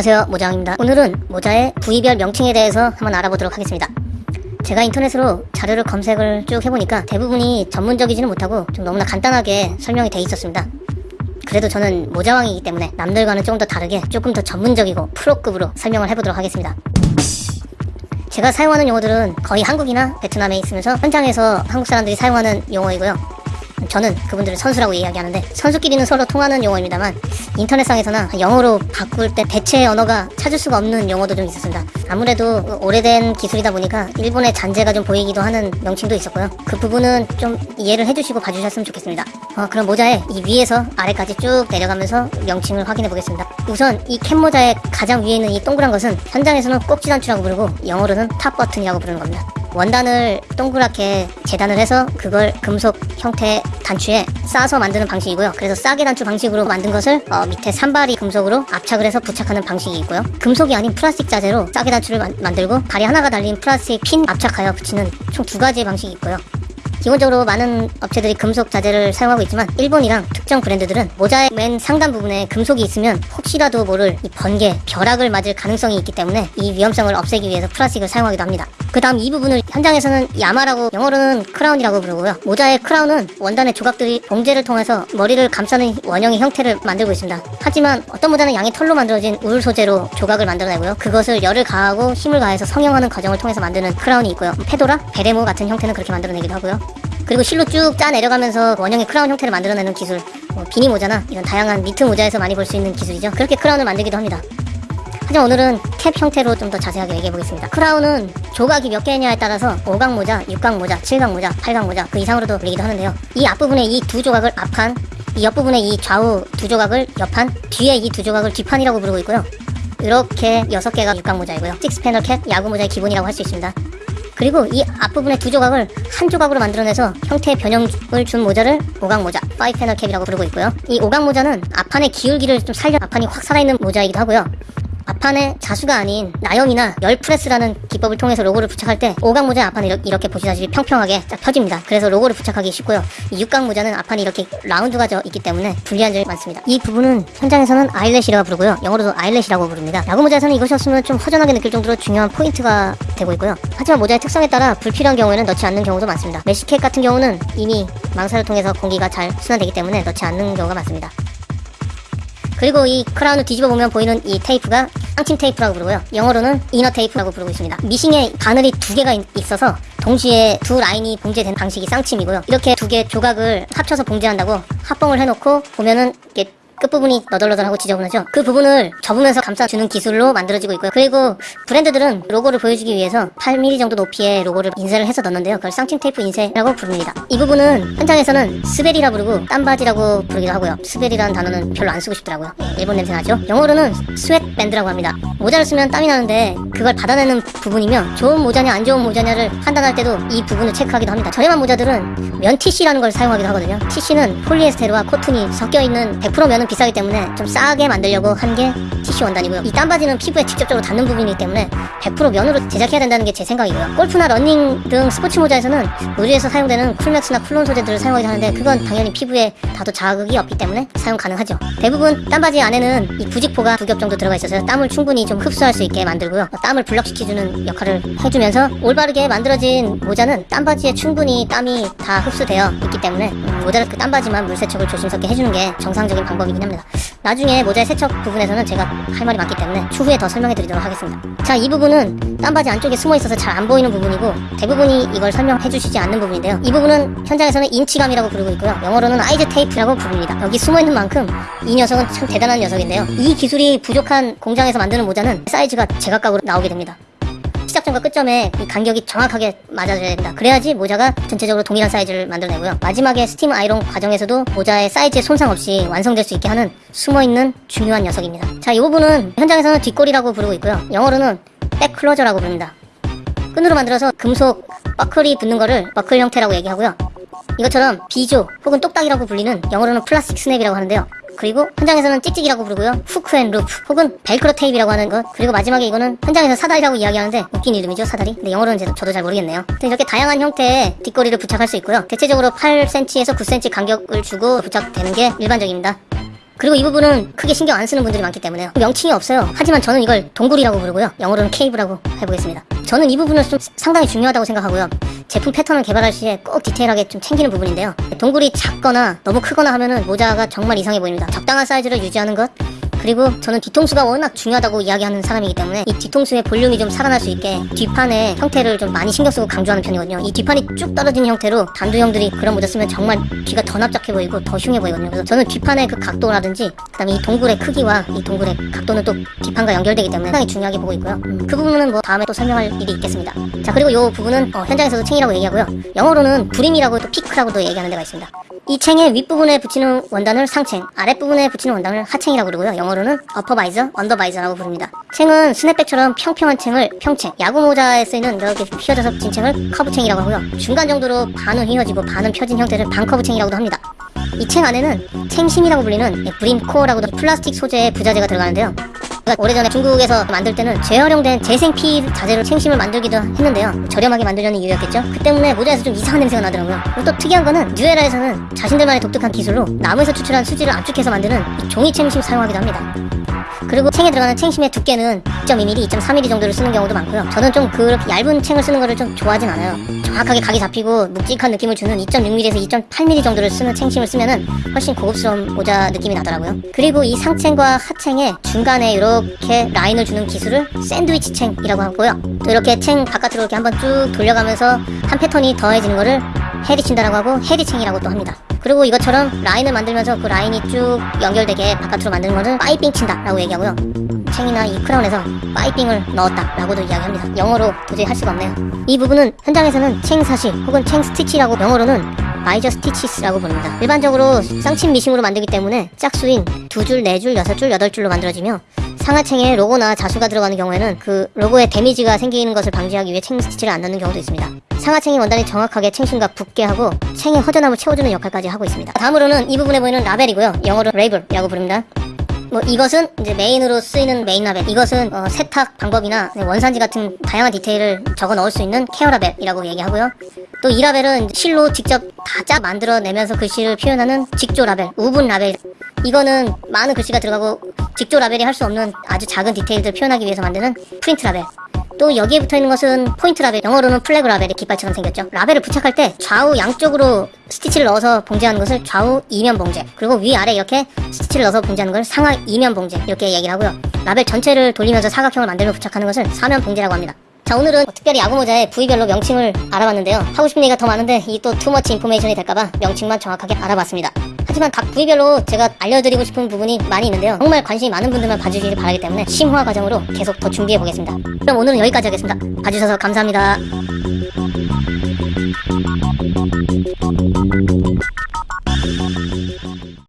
안녕하세요 모자왕입니다. 오늘은 모자의 부위별 명칭에 대해서 한번 알아보도록 하겠습니다. 제가 인터넷으로 자료를 검색을 쭉 해보니까 대부분이 전문적이지는 못하고 좀 너무나 간단하게 설명이 돼 있었습니다. 그래도 저는 모자왕이기 때문에 남들과는 조금 더 다르게 조금 더 전문적이고 프로급으로 설명을 해보도록 하겠습니다. 제가 사용하는 용어들은 거의 한국이나 베트남에 있으면서 현장에서 한국 사람들이 사용하는 용어이고요 저는 그분들을 선수라고 이야기하는데 선수끼리는 서로 통하는 용어입니다만 인터넷상에서나 영어로 바꿀 때 대체 언어가 찾을 수가 없는 용어도 좀 있었습니다. 아무래도 오래된 기술이다 보니까 일본의 잔재가 좀 보이기도 하는 명칭도 있었고요. 그 부분은 좀 이해를 해주시고 봐주셨으면 좋겠습니다. 어, 그럼 모자에 이 위에서 아래까지 쭉 내려가면서 명칭을 확인해 보겠습니다. 우선 이 캡 모자의 가장 위에 있는 이 동그란 것은 현장에서는 꼭지 단추라고 부르고 영어로는 top button이라고 부르는 겁니다. 원단을 동그랗게 재단을 해서 그걸 금속 형태 단추에 싸서 만드는 방식이고요. 그래서 싸개 단추 방식으로 만든 것을 어, 밑에 산발이 금속으로 압착을 해서 부착하는 방식이 있고요. 금속이 아닌 플라스틱 자재로 싸개 단추를 만, 만들고 발이 하나가 달린 플라스틱 핀 압착하여 붙이는 총 두 가지의 방식이 있고요. 기본적으로 많은 업체들이 금속 자재를 사용하고 있지만 일본이랑 특정 브랜드들은 모자의 맨 상단 부분에 금속이 있으면 혹시라도 모를 이 번개, 벼락을 맞을 가능성이 있기 때문에 이 위험성을 없애기 위해서 플라스틱을 사용하기도 합니다. 그 다음 이 부분을 현장에서는 야마라고 영어로는 crown이라고 부르고요. 모자의 crown은 원단의 조각들이 봉제를 통해서 머리를 감싸는 원형의 형태를 만들고 있습니다. 하지만 어떤 모자는 양의 털로 만들어진 울 소재로 조각을 만들어내고요. 그것을 열을 가하고 힘을 가해서 성형하는 과정을 통해서 만드는 crown이 있고요. 페도라, 베레모 같은 형태는 그렇게 만들어내기도 하고요. 그리고 실로 쭉 짜 내려가면서 원형의 크라운 형태를 만들어내는 기술. 뭐 비니 모자나 이런 다양한 니트 모자에서 많이 볼 수 있는 기술이죠. 그렇게 crown을 만들기도 합니다. 하지만 오늘은 캡 형태로 좀 더 자세하게 얘기해 보겠습니다. crown은 조각이 몇 개냐에 따라서 5각 모자, 6각 모자, 7각 모자, 8각 모자 그 이상으로도 불리기도 하는데요. 이 앞부분에 이 두 조각을 앞판 이 옆부분에 이 좌우 두 조각을 옆판 뒤에 이 두 조각을 뒷판이라고 부르고 있고요. 이렇게 6개가 6각 모자이고요. six panel cap, 야구 모자의 기본이라고 할 수 있습니다 그리고 이 앞부분의 두 조각을 한 조각으로 만들어내서 형태의 변형을 준 모자를 오각 모자, five panel cap이라고 부르고 있고요. 이 오각 모자는 앞판의 기울기를 좀 살려 앞판이 확 살아있는 모자이기도 하고요. 앞판에 자수가 아닌 나염이나 열 프레스라는 기법을 통해서 로고를 부착할 때 오각 모자 앞판이 이렇게 보시다시피 평평하게 쫙 펴집니다. 그래서 로고를 부착하기 쉽고요. 이 육각 모자는 앞판이 이렇게 라운드가 져 있기 때문에 불리한 점이 많습니다. 이 부분은 현장에서는 eyelet이라고 부르고요. 영어로도 eyelet이라고 부릅니다. 야구 모자에서는 이것이 없으면 좀 허전하게 느낄 정도로 중요한 포인트가 되고 있고요. 하지만 모자의 특성에 따라 불필요한 경우에는 넣지 않는 경우도 많습니다. mesh cap 같은 경우는 이미 망사를 통해서 공기가 잘 순환되기 때문에 넣지 않는 경우가 많습니다. 그리고 이 크라운을 뒤집어 보면 보이는 이 테이프가 쌍침 테이프라고 부르고요. 영어로는 inner tape라고 부르고 있습니다. 미싱에 바늘이 두 개가 있어서 동시에 두 라인이 봉제된 방식이 쌍침이고요. 이렇게 두 개 조각을 합쳐서 봉제한다고 합봉을 해놓고 보면은 이렇게 끝부분이 너덜너덜하고 지저분하죠? 그 부분을 접으면서 감싸주는 기술로 만들어지고 있고요. 그리고 브랜드들은 로고를 보여주기 위해서 8mm 정도 높이의 로고를 인쇄를 해서 넣는데요. 그걸 쌍침 테이프 인쇄라고 부릅니다. 이 부분은 현장에서는 스베리라 부르고 땀받이라고 부르기도 하고요. 스베리라는 단어는 별로 안 쓰고 싶더라고요. 일본 냄새 나죠? 영어로는 sweat band라고 합니다. 모자를 쓰면 땀이 나는데 그걸 받아내는 부분이며 좋은 모자냐 안 좋은 모자냐를 판단할 때도 이 부분을 체크하기도 합니다. 저렴한 모자들은 면 TC라는 걸 사용하기도 하거든요. TC는 폴리에스테르와 코튼이 섞여있는 100% 면은 비싸기 때문에 좀 싸게 만들려고 한게 TC 원단이고요 이 땀받이는 피부에 직접적으로 닿는 부분이기 때문에 100% 면으로 제작해야 된다는 게 제 생각이고요. 골프나 러닝 등 스포츠 모자에서는 의류에서 사용되는 쿨맥스나 쿨론 소재들을 사용하기도 하는데 그건 당연히 피부에 닿아도 자극이 없기 때문에 사용 가능하죠. 대부분 땀받이 안에는 이 부직포가 두 겹 정도 들어가 있어서 땀을 충분히 좀 흡수할 수 있게 만들고요. 땀을 block시켜주는 역할을 해주면서 올바르게 만들어진 모자는 땀받이에 충분히 땀이 다 흡수되어 있기 때문에 음, 모자를 그 땀받이만 물세척을 조심스럽게 해주는 게 정상적인 방법이긴 합니다. 나중에 모자의 세척 부분에서는 제가 할 말이 많기 때문에 추후에 더 설명해 드리도록 하겠습니다. 자 이 부분은 땀받이 안쪽에 숨어 있어서 잘 안 보이는 부분이고 대부분이 이걸 설명해 주시지 않는 부분인데요. 이 부분은 현장에서는 인치감이라고 부르고 있고요. 영어로는 size tape라고 부릅니다. 여기 숨어 있는 만큼 이 녀석은 참 대단한 녀석인데요. 이 기술이 부족한 공장에서 만드는 모자는 사이즈가 제각각으로 나오게 됩니다 시작점과 끝점에 이 간격이 정확하게 맞아줘야 된다. 그래야지 모자가 전체적으로 동일한 사이즈를 만들어내고요. 마지막에 스팀 아이론 과정에서도 모자의 사이즈에 손상 없이 완성될 수 있게 하는 숨어있는 중요한 녀석입니다. 자, 이 부분은 현장에서는 뒷고리라고 부르고 있고요. 영어로는 back closure라고 부릅니다. 끈으로 만들어서 금속 버클이 붙는 거를 버클 형태라고 얘기하고요. 이것처럼 비조 혹은 똑딱이라고 불리는 영어로는 plastic snap이라고 하는데요. 그리고 현장에서는 찍찍이라고 부르고요. hook and loop 혹은 벨크로 테이프라고 하는 것 그리고 마지막에 이거는 현장에서 사다리라고 이야기하는데 웃긴 이름이죠 사다리. 근데 영어로는 제- 저도 잘 모르겠네요. 이렇게 다양한 형태의 뒷고리를 부착할 수 있고요. 대체적으로 8cm에서 9cm 간격을 주고 부착되는 게 일반적입니다. 그리고 이 부분은 크게 신경 안 쓰는 분들이 많기 때문에요. 명칭이 없어요. 하지만 저는 이걸 동굴이라고 부르고요. 영어로는 cave라고 해보겠습니다. 저는 이 부분을 좀 상당히 중요하다고 생각하고요. 제품 패턴을 개발할 시에 꼭 디테일하게 좀 챙기는 부분인데요. 동굴이 작거나 너무 크거나 하면은 모자가 정말 이상해 보입니다. 적당한 사이즈를 유지하는 것 그리고 저는 뒤통수가 워낙 중요하다고 이야기하는 사람이기 때문에 이 뒤통수의 볼륨이 좀 살아날 수 있게 뒷판의 형태를 좀 많이 신경 쓰고 강조하는 편이거든요. 이 뒷판이 쭉 떨어진 형태로 단두형들이 그런 모자 쓰면 정말 뒤가 더 납작해 보이고 더 흉해 보이거든요. 그래서 저는 뒷판의 그 각도라든지 그 다음에 이 동굴의 크기와 이 동굴의 각도는 또 뒷판과 연결되기 때문에 상당히 중요하게 보고 있고요. 음, 그 부분은 뭐 다음에 또 설명할 일이 있겠습니다. 자 그리고 이 부분은 어, 현장에서도 챙이라고 얘기하고요. 영어로는 brim이라고 또 peak라고도 얘기하는 데가 있습니다. 이 챙의 윗부분에 붙이는 원단을 상챙, 아랫부분에 붙이는 원단을 하챙이라고 부르고요. 영어 로는 upper visor, under visor라고 부릅니다. 챙은 snapback처럼 평평한 챙을 평챙, 야구 모자에 쓰이는 이렇게 휘어져서 붙인 챙을 커브챙이라고 하고요. 중간 정도로 반은 휘어지고 반은 펴진 형태를 반커브챙이라고도 합니다. 이 챙 안에는 챙심이라고 불리는 brim core라고도 플라스틱 소재의 부자재가 들어가는데요. 그러니까 오래전에 중국에서 만들 때는 재활용된 재생피 자재로 챙심을 만들기도 했는데요. 저렴하게 만들려는 이유였겠죠. 그 때문에 모자에서 좀 이상한 냄새가 나더라고요. 그리고 또 특이한 거는 뉴에라에서는 자신들만의 독특한 기술로 나무에서 추출한 수지를 압축해서 만드는 이 종이 챙심 사용하기도 합니다. 그리고 챙에 들어가는 챙심의 두께는 2.2mm, 2.3mm 정도를 쓰는 경우도 많고요. 저는 좀 그렇게 얇은 챙을 쓰는 거를 좀 좋아하진 않아요. 정확하게 각이 잡히고 묵직한 느낌을 주는 2.6mm에서 2.8mm 정도를 쓰는 챙심을 쓰면 은 훨씬 고급스러운 모자 느낌이 나더라고요. 그리고 이 상챙과 하챙의 중간에 이렇게 라인을 주는 기술을 샌드위치 챙이라고 하고요. 또 이렇게 챙 바깥으로 이렇게 한번 쭉 돌려가면서 한 패턴이 더해지는 거를 헤리친다라고 하고 헤리챙이라고 또 합니다. 그리고 이것처럼 라인을 만들면서 그 라인이 쭉 연결되게 바깥으로 만드는 것을 piping 친다라고 얘기하고요. 챙이나 이 크라운에서 piping을 넣었다라고도 이야기합니다. 영어로 도저히 할 수가 없네요. 이 부분은 현장에서는 챙 사실 혹은 챙 스티치라고 영어로는 visor stitches라고 부릅니다. 일반적으로 쌍침 미싱으로 만들기 때문에 짝수인 두 줄, 네 줄, 여섯 줄, 여덟 줄로 만들어지며 상하챙에 로고나 자수가 들어가는 경우에는 그 로고에 damage가 생기는 것을 방지하기 위해 챙 스티치를 안 넣는 경우도 있습니다. 상하챙이 원단이 정확하게 챙심과 붙게 하고 챙의 허전함을 채워주는 역할까지 하고 있습니다. 다음으로는 이 부분에 보이는 라벨이고요. 영어로 label이라고 부릅니다. 뭐 이것은 이제 main으로 쓰이는 메인 라벨 이것은 어, 세탁 방법이나 원산지 같은 다양한 디테일을 적어 넣을 수 있는 care 라벨이라고 얘기하고요 또 이 라벨은 실로 직접 다 짜 만들어내면서 글씨를 표현하는 직조 라벨 woven 라벨 이거는 많은 글씨가 들어가고 직조 라벨이 할 수 없는 아주 작은 디테일들 표현하기 위해서 만드는 프린트 라벨 또 여기에 붙어 있는 것은 포인트 라벨, 영어로는 flag label의 깃발처럼 생겼죠. 라벨을 부착할 때 좌우 양쪽으로 스티치를 넣어서 봉제하는 것을 좌우 이면 봉제, 그리고 위아래 이렇게 스티치를 넣어서 봉제하는 걸 상하 이면 봉제 이렇게 얘기를 하고요. 라벨 전체를 돌리면서 사각형을 만들며 부착하는 것을 사면 봉제라고 합니다. 자 오늘은 특별히 야구 모자의 부위별로 명칭을 알아봤는데요. 하고 싶은 얘기가 더 많은데 이 또 too much information이 될까봐 명칭만 정확하게 알아봤습니다. 하지만 각 부위별로 제가 알려드리고 싶은 부분이 많이 있는데요. 정말 관심이 많은 분들만 봐주시길 바라기 때문에 심화 과정으로 계속 더 준비해 보겠습니다. 그럼 오늘은 여기까지 하겠습니다. 봐주셔서 감사합니다.